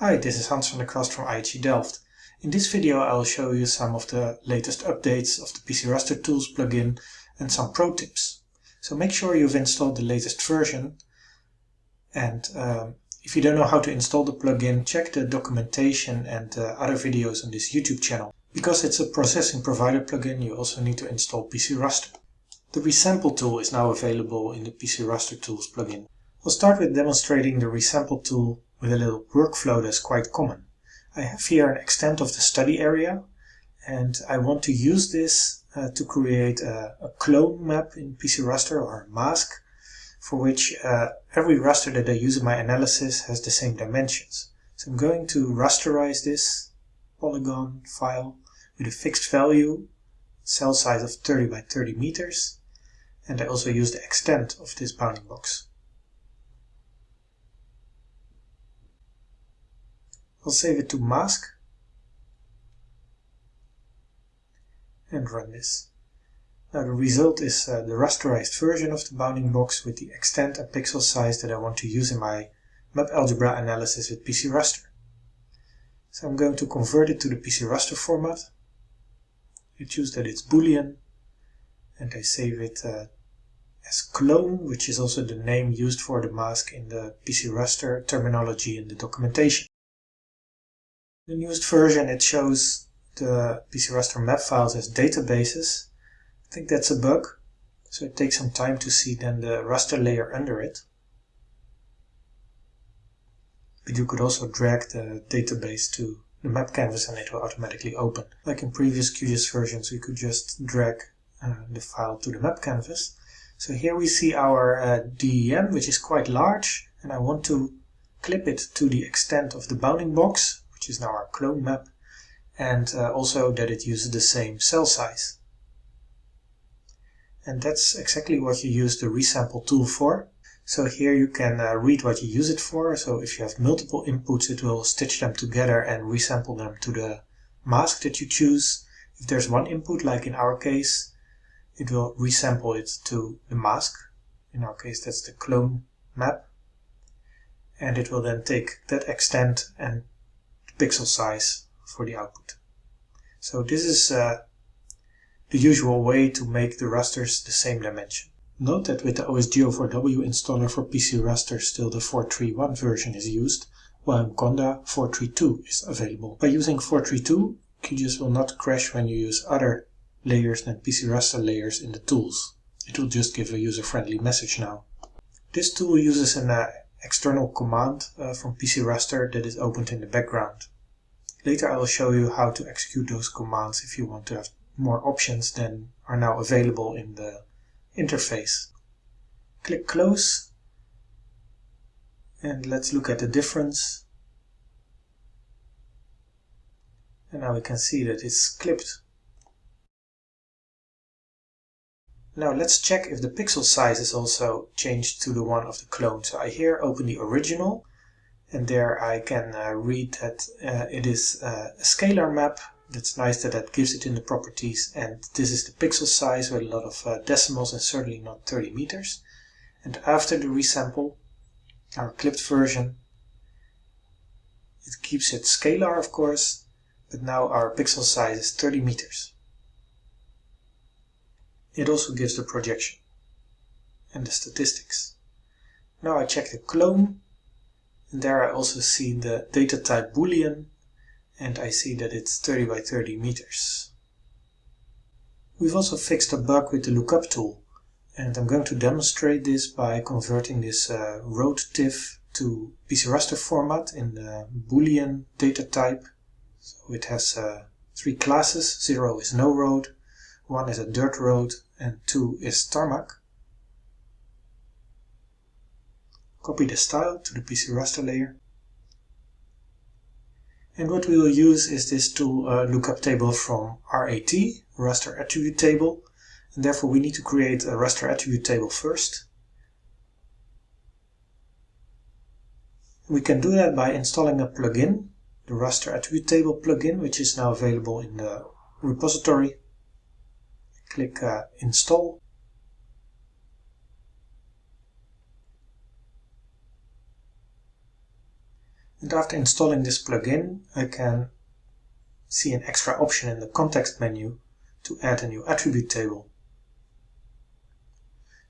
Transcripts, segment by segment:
Hi, this is Hans van der Kwast from IHE Delft. In this video I will show you some of the latest updates of the PC Raster Tools plugin and some pro tips. So make sure you've installed the latest version and um, if you don't know how to install the plugin, check the documentation and uh, other videos on this YouTube channel. Because it's a processing provider plugin, you also need to install PC Raster. The resample tool is now available in the PC Raster Tools plugin. We'll start with demonstrating the resample tool with a little workflow that's quite common. I have here an extent of the study area and I want to use this uh, to create a, a, clone map in PC Raster or mask for which uh, every raster that I use in my analysis has the same dimensions. So I'm going to rasterize this polygon file with a fixed value, cell size of 30 by 30 meters, and I also use the extent of this bounding box. I'll save it to mask and run this. Now the result is uh, the rasterized version of the bounding box with the extent and pixel size that I want to use in my map algebra analysis with PC Raster. So I'm going to convert it to the PC Raster format. I choose that it's boolean and I save it uh, as clone, which is also the name used for the mask in the PC Raster terminology in the documentation. The newest version it shows the PC raster map files as databases. I think that's a bug, so it takes some time to see then the raster layer under it. But you could also drag the database to the map canvas and it will automatically open. Like in previous QGIS versions, we could just drag uh, the file to the map canvas. So here we see our uh, DEM, which is quite large, and I want to clip it to the extent of the bounding box is now our clone map, and uh, also that it uses the same cell size. And that's exactly what you use the resample tool for. So here you can uh, read what you use it for. So if you have multiple inputs, it will stitch them together and resample them to the mask that you choose. If there's one input, like in our case, it will resample it to the mask. In our case, that's the clone map. And it will then take that extent and pixel size for the output. So this is uh, the usual way to make the rasters the same dimension. Note that with the OSGeo4W installer for PC Raster still the 431 version is used, while in Conda 432 is available. By using 432, QGIS will not crash when you use other layers than PC Raster layers in the tools. It will just give a user-friendly message now. This tool uses an uh, external command uh, from PC Raster that is opened in the background. Later I will show you how to execute those commands if you want to have more options than are now available in the interface. Click close and let's look at the difference. And now we can see that it's clipped Now let's check if the pixel size is also changed to the one of the clone. So I here open the original and there I can uh, read that uh, it is uh, a scalar map. That's nice that that gives it in the properties and this is the pixel size with a lot of uh, decimals and certainly not 30 meters. And after the resample, our clipped version, it keeps it scalar of course, but now our pixel size is 30 meters. It also gives the projection and the statistics. Now I check the clone and there I also see the data type boolean and I see that it's 30 by 30 meters. We've also fixed a bug with the lookup tool and I'm going to demonstrate this by converting this uh, road TIFF to PC raster format in the boolean data type. So it has uh, three classes, 0 is no road, 1 is a dirt road and 2 is tarmac. Copy the style to the PC raster layer. And what we will use is this tool uh, lookup table from RAT, raster attribute table. And therefore we need to create a raster attribute table first. We can do that by installing a plugin, the raster attribute table plugin, which is now available in the repository click uh, install And after installing this plugin, I can see an extra option in the context menu to add a new attribute table.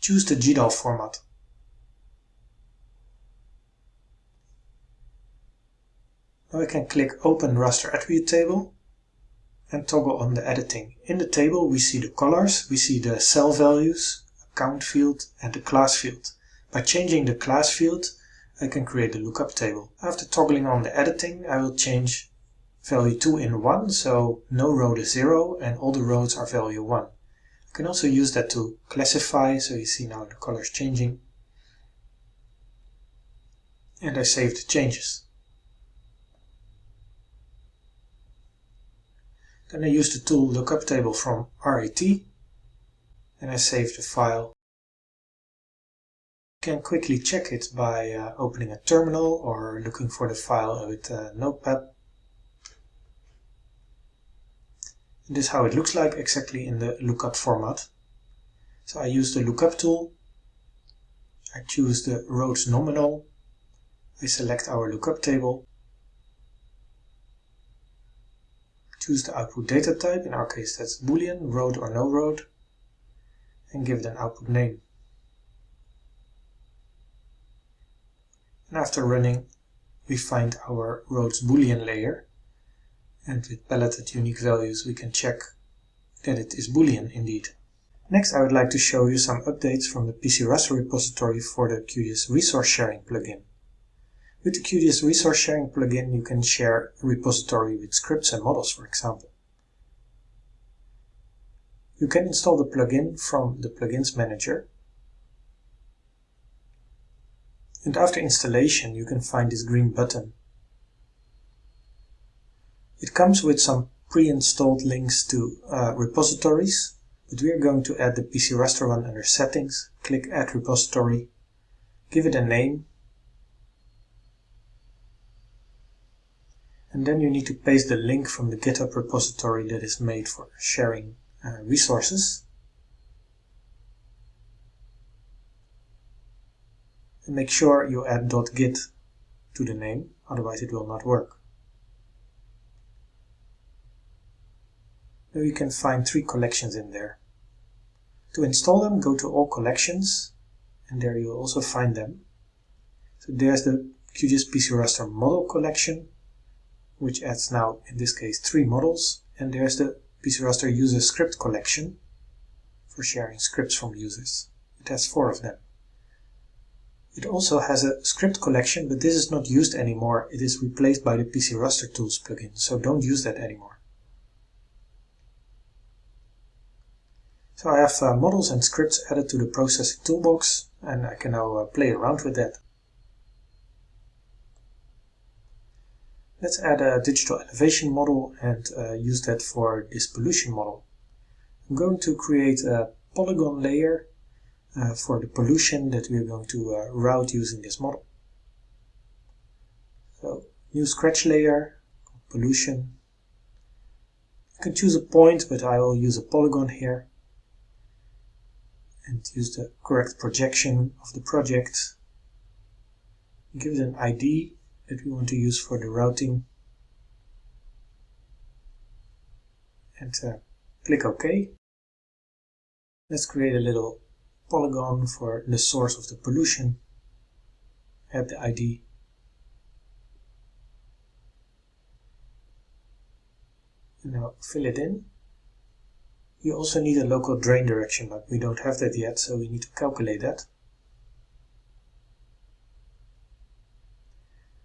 Choose the GDAL format. Now I can click Open Raster Attribute Table and toggle on the editing. In the table we see the colors, we see the cell values, account field and the class field. By changing the class field I can create a lookup table. After toggling on the editing I will change value 2 in 1 so no row is 0 and all the rows are value 1. I can also use that to classify so you see now the colors changing and I save the changes. Then I use the tool lookup table from RAT and I save the file. You can quickly check it by uh, opening a terminal or looking for the file with a notepad. And this is how it looks like exactly in the lookup format. So I use the lookup tool. I choose the rows nominal. I select our lookup table Choose the output data type, in our case that's boolean, road or no road, and give it an output name. And after running, we find our roads boolean layer, and with paletted unique values we can check that it is boolean indeed. Next I would like to show you some updates from the PC Raster repository for the QGIS resource sharing plugin. With the QGIS resource sharing plugin, you can share a repository with scripts and models, for example. You can install the plugin from the Plugins Manager. And after installation, you can find this green button. It comes with some pre-installed links to uh, repositories, but we are going to add the PC Raster one under Settings, click Add Repository, give it a name, and then you need to paste the link from the GitHub repository that is made for sharing uh, resources. And make sure you add .git to the name, otherwise it will not work. Now you can find three collections in there. To install them, go to All Collections, and there you'll also find them. So there's the QGIS PC Raster model collection, which adds now, in this case, three models. And there's the PC Raster user script collection for sharing scripts from users. It has four of them. It also has a script collection, but this is not used anymore. It is replaced by the PC Raster Tools plugin, so don't use that anymore. So I have uh, models and scripts added to the processing toolbox, and I can now uh, play around with that. Let's add a digital elevation model and uh, use that for this pollution model. I'm going to create a polygon layer uh, for the pollution that we're going to uh, route using this model. So, new scratch layer, pollution. You can choose a point, but I will use a polygon here and use the correct projection of the project. Give it an ID that we want to use for the routing and uh, click OK. Let's create a little polygon for the source of the pollution. Add the ID. Now fill it in. You also need a local drain direction, but we don't have that yet, so we need to calculate that.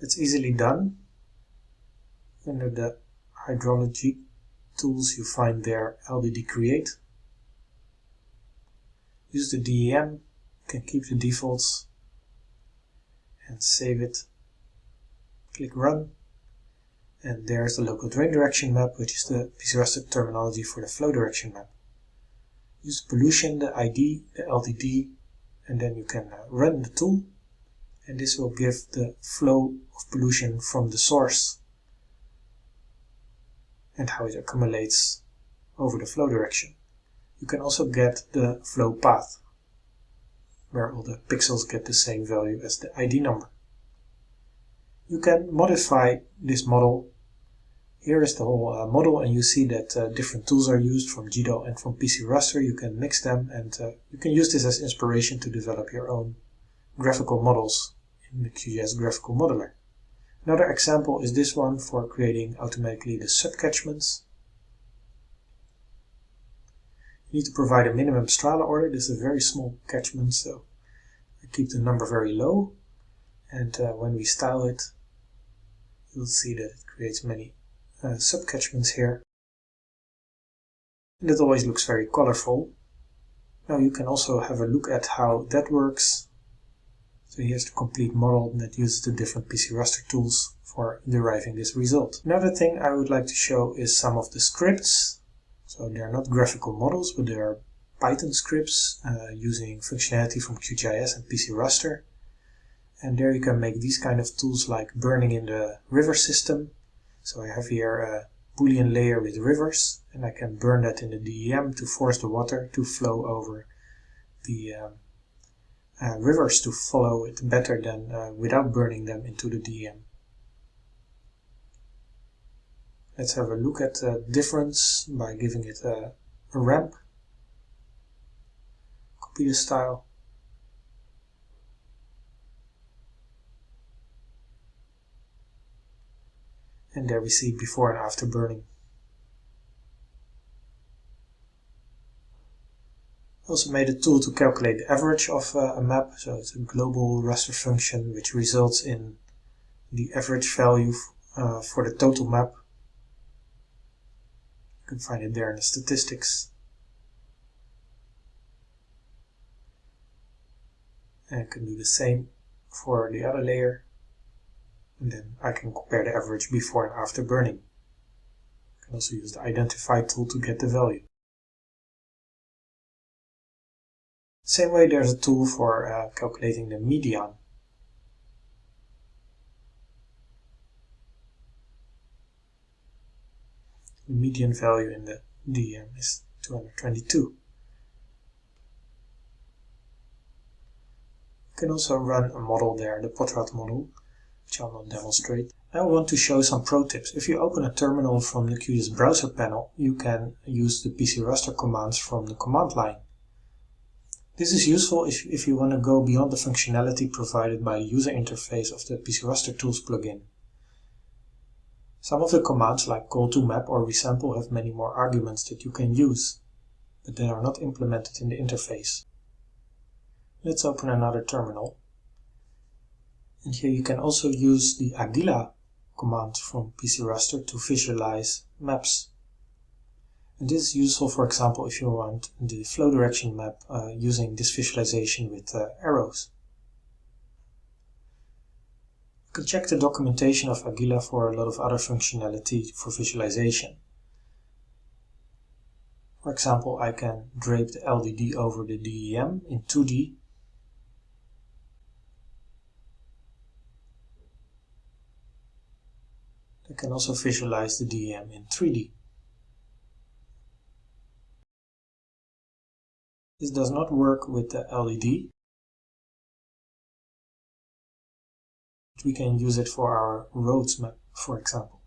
That's easily done. Under the hydrology tools you find there LDD create. Use the DEM, you can keep the defaults and save it. Click run and there's the local drain direction map which is the PC terminology for the flow direction map. Use pollution, the ID, the LDD and then you can uh, run the tool and this will give the flow of pollution from the source and how it accumulates over the flow direction. You can also get the flow path where all the pixels get the same value as the ID number. You can modify this model. Here is the whole uh, model and you see that uh, different tools are used from GDAL and from PC Raster. You can mix them and uh, you can use this as inspiration to develop your own graphical models in the QGIS Graphical Modeler. Another example is this one for creating automatically the subcatchments. You need to provide a minimum Strahler order. This is a very small catchment, so I keep the number very low. And uh, when we style it, you'll see that it creates many uh, subcatchments here. And it always looks very colorful. Now you can also have a look at how that works. So here's the complete model that uses the different PC raster tools for deriving this result. Another thing I would like to show is some of the scripts. So they are not graphical models, but they are Python scripts uh, using functionality from QGIS and PC raster. And there you can make these kind of tools like burning in the river system. So I have here a boolean layer with rivers and I can burn that in the DEM to force the water to flow over the um, rivers to follow it better than uh, without burning them into the DEM. Let's have a look at the difference by giving it a, a ramp. Copy the style. And there we see before and after burning. Also made a tool to calculate the average of uh, a map. So it's a global raster function which results in the average value uh, for the total map. You can find it there in the statistics. And I can do the same for the other layer. And then I can compare the average before and after burning. I can also use the identify tool to get the value. Same way there's a tool for uh, calculating the median. The median value in the DEM is 222. You can also run a model there, the Potrat model, which I'll not demonstrate. I want to show some pro tips. If you open a terminal from the QGIS browser panel, you can use the PC raster commands from the command line. This is useful if, if you want to go beyond the functionality provided by the user interface of the PC Raster Tools plugin. Some of the commands like col2map or resample have many more arguments that you can use, but they are not implemented in the interface. Let's open another terminal. And here you can also use the Aguila command from PC Raster to visualize maps. This is useful, for example, if you want the flow direction map uh, using this visualization with uh, arrows. You can check the documentation of Aguila for a lot of other functionality for visualization. For example, I can drape the LDD over the DEM in 2D. I can also visualize the DEM in 3D. This does not work with the LDD. We can use it for our roads map, for example.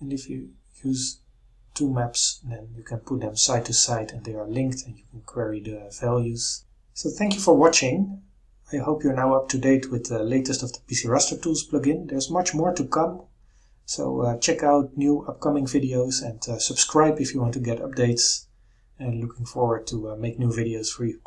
And if you use two maps, then you can put them side to side and they are linked and you can query the values. So thank you for watching. I hope you're now up to date with the latest of the PC Raster Tools plugin. There's much more to come, so uh, check out new upcoming videos and uh, subscribe if you want to get updates. And looking forward to uh, make new videos for you.